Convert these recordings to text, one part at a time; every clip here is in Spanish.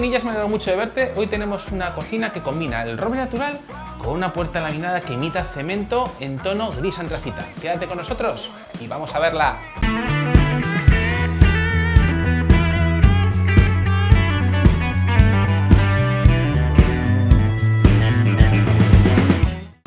me alegro mucho de verte. Hoy tenemos una cocina que combina el roble natural con una puerta laminada que imita cemento en tono gris antracita. Quédate con nosotros y vamos a verla.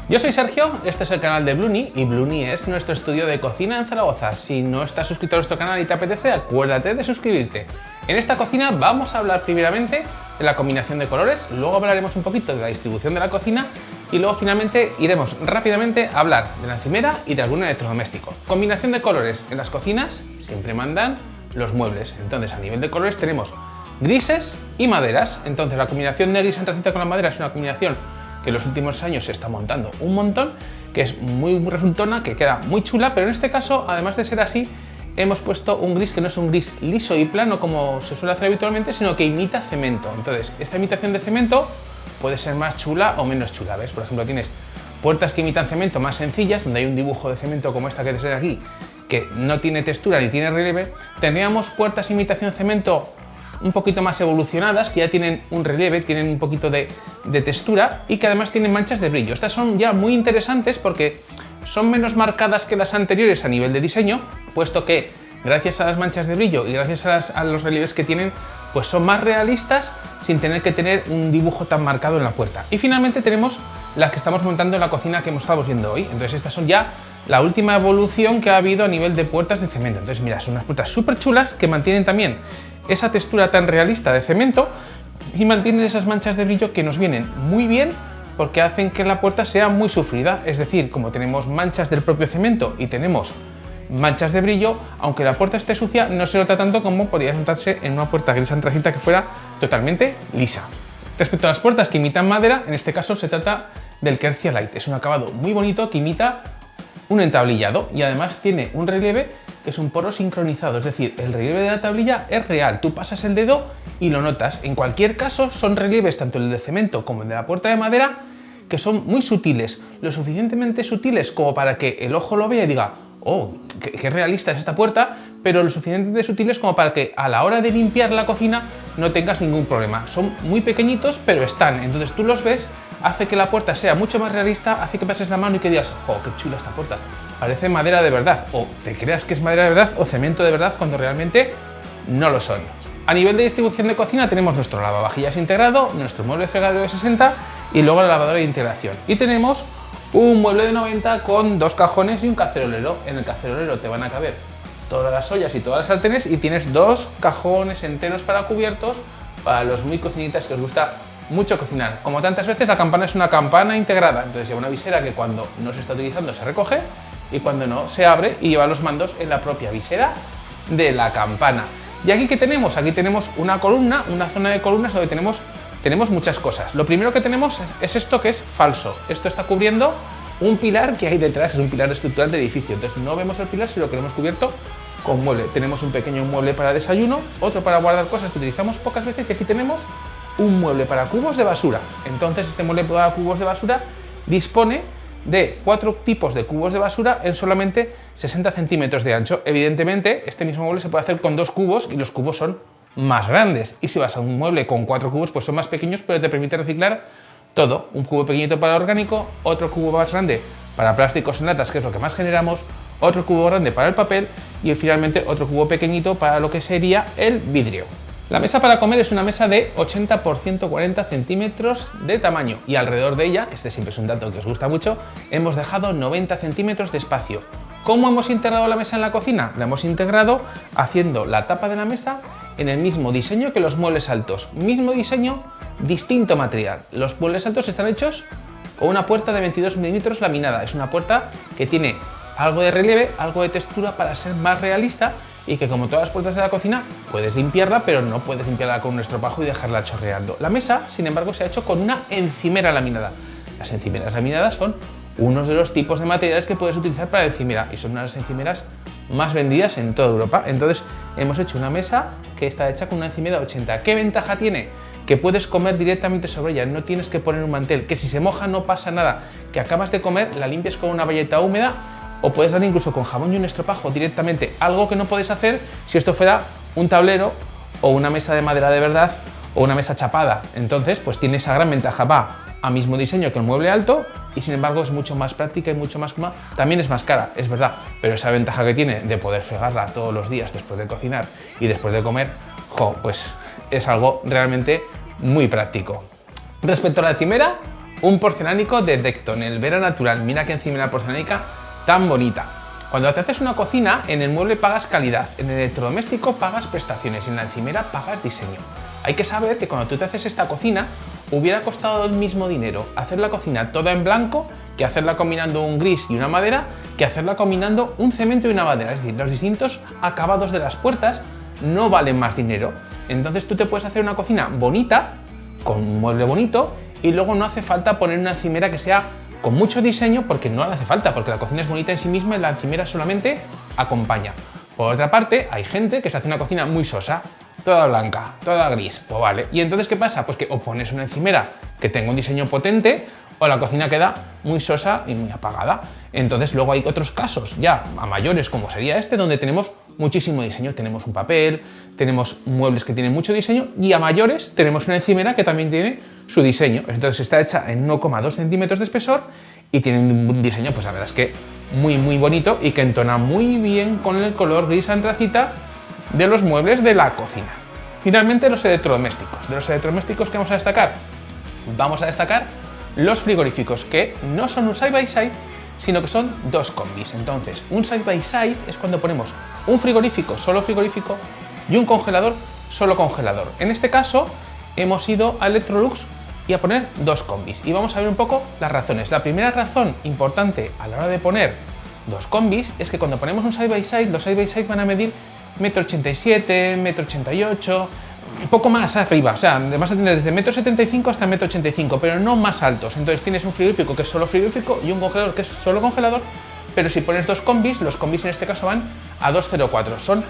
Yo soy Sergio, este es el canal de Bluni y Bluni es nuestro estudio de cocina en Zaragoza. Si no estás suscrito a nuestro canal y te apetece, acuérdate de suscribirte. En esta cocina vamos a hablar primeramente de la combinación de colores, luego hablaremos un poquito de la distribución de la cocina y luego finalmente iremos rápidamente a hablar de la encimera y de algún electrodoméstico. Combinación de colores en las cocinas siempre mandan los muebles, entonces a nivel de colores tenemos grises y maderas, entonces la combinación de gris antracita con la madera es una combinación que en los últimos años se está montando un montón, que es muy, resultona, que queda muy chula, pero en este caso, además de ser así, hemos puesto un gris que no es un gris liso y plano como se suele hacer habitualmente, sino que imita cemento. Entonces, esta imitación de cemento puede ser más chula o menos chula, ¿ves? Por ejemplo, tienes puertas que imitan cemento más sencillas, donde hay un dibujo de cemento como esta que te aquí, que no tiene textura ni tiene relieve. Tendríamos puertas imitación cemento un poquito más evolucionadas, que ya tienen un relieve, tienen un poquito de, textura y que además tienen manchas de brillo. Estas son ya muy interesantes porque son menos marcadas que las anteriores a nivel de diseño, puesto que gracias a las manchas de brillo y gracias a, los relieves que tienen, pues son más realistas sin tener que tener un dibujo tan marcado en la puerta. Y finalmente tenemos las que estamos montando en la cocina que hemos estado viendo hoy. Entonces estas son ya la última evolución que ha habido a nivel de puertas de cemento. Entonces mira, son unas puertas súper chulas que mantienen también esa textura tan realista de cemento y mantienen esas manchas de brillo que nos vienen muy bien porque hacen que la puerta sea muy sufrida, es decir, como tenemos manchas del propio cemento y tenemos manchas de brillo, aunque la puerta esté sucia, no se nota tanto como podría notarse en una puerta gris antracita que fuera totalmente lisa. Respecto a las puertas que imitan madera, en este caso se trata del Kercia Light. Es un acabado muy bonito que imita un entablillado y además tiene un relieve es un poro sincronizado, es decir, el relieve de la tablilla es real, tú pasas el dedo y lo notas. En cualquier caso, son relieves tanto el de cemento como el de la puerta de madera que son muy sutiles, lo suficientemente sutiles como para que el ojo lo vea y diga oh, qué, realista es esta puerta, pero lo suficientemente sutiles como para que a la hora de limpiar la cocina no tengas ningún problema. Son muy pequeñitos, pero están, entonces tú los ves, hace que la puerta sea mucho más realista, hace que pases la mano y que digas, oh, qué chula esta puerta parece madera de verdad, o te creas que es madera de verdad o cemento de verdad cuando realmente no lo son. A nivel de distribución de cocina tenemos nuestro lavavajillas integrado, nuestro mueble fregadero de 60 y luego la lavadora de integración. Y tenemos un mueble de 90 con dos cajones y un cacerolero. En el cacerolero te van a caber todas las ollas y todas las sartenes y tienes dos cajones enteros para cubiertos para los muy cocinitas que os gusta mucho cocinar. Como tantas veces, la campana es una campana integrada, entonces lleva una visera que cuando no se está utilizando se recoge y cuando no se abre y lleva los mandos en la propia visera de la campana. ¿Y aquí qué tenemos? Aquí tenemos una columna, una zona de columnas donde tenemos, tenemos muchas cosas. Lo primero que tenemos es esto que es falso. Esto está cubriendo un pilar que hay detrás, es un pilar estructural de edificio. Entonces no vemos el pilar si lo queremos cubierto con mueble. Tenemos un pequeño mueble para desayuno, otro para guardar cosas que utilizamos pocas veces y aquí tenemos un mueble para cubos de basura. Entonces este mueble para cubos de basura dispone de cuatro tipos de cubos de basura en solamente 60 centímetros de ancho. Evidentemente, este mismo mueble se puede hacer con dos cubos y los cubos son más grandes. Y si vas a un mueble con cuatro cubos, pues son más pequeños, pero te permite reciclar todo. Un cubo pequeñito para orgánico, otro cubo más grande para plásticos en latas, que es lo que más generamos, otro cubo grande para el papel y finalmente otro cubo pequeñito para lo que sería el vidrio. La mesa para comer es una mesa de 80 por 140 centímetros de tamaño y alrededor de ella, este siempre es un dato que os gusta mucho, hemos dejado 90 centímetros de espacio. ¿Cómo hemos integrado la mesa en la cocina? La hemos integrado haciendo la tapa de la mesa en el mismo diseño que los muebles altos. Mismo diseño, distinto material. Los muebles altos están hechos con una puerta de 22 milímetros laminada. Es una puerta que tiene algo de relieve, algo de textura para ser más realista y que como todas las puertas de la cocina puedes limpiarla, pero no puedes limpiarla con un estropajo y dejarla chorreando. La mesa, sin embargo, se ha hecho con una encimera laminada. Las encimeras laminadas son uno de los tipos de materiales que puedes utilizar para encimera y son una las encimeras más vendidas en toda Europa. Entonces hemos hecho una mesa que está hecha con una encimera 80. ¿Qué ventaja tiene? Que puedes comer directamente sobre ella, no tienes que poner un mantel, que si se moja no pasa nada, que acabas de comer, la limpias con una valleta húmeda o puedes dar incluso con jabón y un estropajo directamente, algo que no podéis hacer si esto fuera un tablero o una mesa de madera de verdad o una mesa chapada. Entonces, pues tiene esa gran ventaja. Va a mismo diseño que el mueble alto y sin embargo es mucho más práctica y mucho más. También es más cara, es verdad, pero esa ventaja que tiene de poder fregarla todos los días después de cocinar y después de comer, jo, pues es algo realmente muy práctico. Respecto a la encimera, un porcelánico de Decton, el Vera Natural. Mira qué encimera porcelánica tan bonita. Cuando te haces una cocina, en el mueble pagas calidad, en el electrodoméstico pagas prestaciones y en la encimera pagas diseño. Hay que saber que cuando tú te haces esta cocina, hubiera costado el mismo dinero hacer la cocina toda en blanco que hacerla combinando un gris y una madera, que hacerla combinando un cemento y una madera. Es decir, los distintos acabados de las puertas no valen más dinero. Entonces tú te puedes hacer una cocina bonita, con un mueble bonito, y luego no hace falta poner una encimera que sea con mucho diseño porque no le hace falta, porque la cocina es bonita en sí misma y la encimera solamente acompaña. Por otra parte, hay gente que se hace una cocina muy sosa, toda blanca, toda gris, pues vale. ¿Y entonces qué pasa? Pues que o pones una encimera que tenga un diseño potente o la cocina queda muy sosa y muy apagada. Entonces luego hay otros casos ya a mayores como sería este donde tenemos muchísimo diseño. Tenemos un papel, tenemos muebles que tienen mucho diseño y a mayores tenemos una encimera que también tiene su diseño. Entonces está hecha en 1,2 centímetros de espesor y tiene un diseño, pues la verdad es que muy muy bonito y que entona muy bien con el color gris antracita de los muebles de la cocina. Finalmente los electrodomésticos. De los electrodomésticos que vamos a destacar, vamos a destacar los frigoríficos que no son un side by side sino que son dos combis. Entonces, un side by side es cuando ponemos un frigorífico solo frigorífico y un congelador solo congelador. En este caso, hemos ido a Electrolux y a poner dos combis. Y vamos a ver un poco las razones. La primera razón importante a la hora de poner dos combis es que cuando ponemos un side by side, los side by side van a medir 1,87 m, 1,88 un poco más arriba, o sea, vas a tener desde 1,75 hasta 1,85 pero no más altos. Entonces tienes un frigorífico que es solo frigorífico y un congelador que es solo congelador, pero si pones dos combis, los combis en este caso van a 2,04, son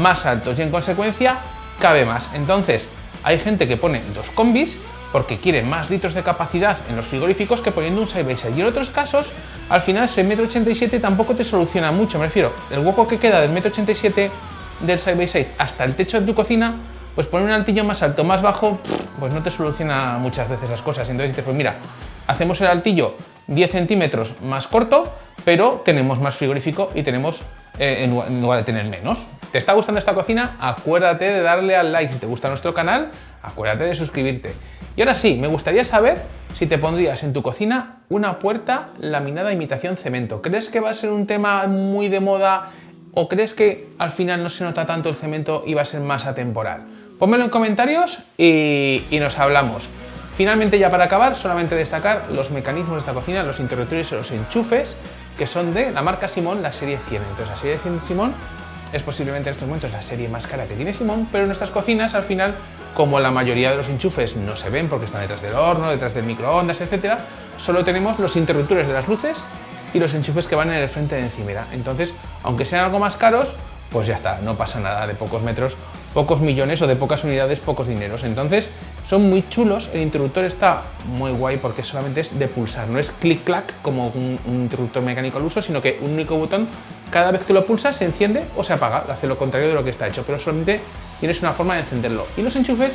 más altos y en consecuencia cabe más. Entonces, hay gente que pone dos combis porque quiere más litros de capacidad en los frigoríficos que poniendo un side by side. Y en otros casos, al final ese 1,87 tampoco te soluciona mucho, me refiero, el hueco que queda del 1,87 del side by side hasta el techo de tu cocina pues poner un altillo más alto, más bajo, pues no te soluciona muchas veces las cosas. Entonces dices, pues mira, hacemos el altillo 10 centímetros más corto, pero tenemos más frigorífico y tenemos, eh, en lugar de tener menos. ¿Te está gustando esta cocina? Acuérdate de darle al like. Si te gusta nuestro canal, acuérdate de suscribirte. Y ahora sí, me gustaría saber si te pondrías en tu cocina una puerta laminada imitación cemento. ¿Crees que va a ser un tema muy de moda o crees que al final no se nota tanto el cemento y va a ser más atemporal? Pónmelo en comentarios y, nos hablamos. Finalmente, ya para acabar, solamente destacar los mecanismos de esta cocina, los interruptores y los enchufes, que son de la marca Simón, la serie 100. Entonces, la serie 100 Simón es posiblemente en estos momentos la serie más cara que tiene Simón, pero en nuestras cocinas, al final, como la mayoría de los enchufes no se ven porque están detrás del horno, detrás del microondas, etcétera, solo tenemos los interruptores de las luces y los enchufes que van en el frente de encimera. Entonces, aunque sean algo más caros, pues ya está, no pasa nada, de pocos metros, pocos millones o de pocas unidades, pocos dineros. Entonces son muy chulos, el interruptor está muy guay porque solamente es de pulsar, no es clic-clac como un, interruptor mecánico al uso, sino que un único botón, cada vez que lo pulsas se enciende o se apaga, hace lo contrario de lo que está hecho, pero solamente tienes una forma de encenderlo. Y los enchufes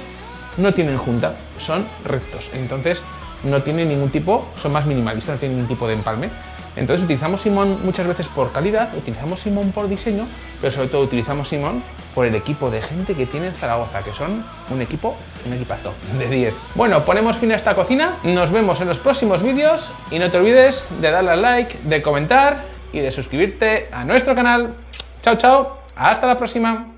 no tienen junta, son rectos, entonces no tienen ningún tipo, son más minimalistas, no tienen ningún tipo de empalme. Entonces utilizamos Simón muchas veces por calidad, utilizamos Simón por diseño, pero sobre todo utilizamos Simón por el equipo de gente que tiene en Zaragoza, que son un equipo, un equipazo de 10. Bueno, ponemos fin a esta cocina, nos vemos en los próximos vídeos y no te olvides de darle al like, de comentar y de suscribirte a nuestro canal. Chao, chao, hasta la próxima.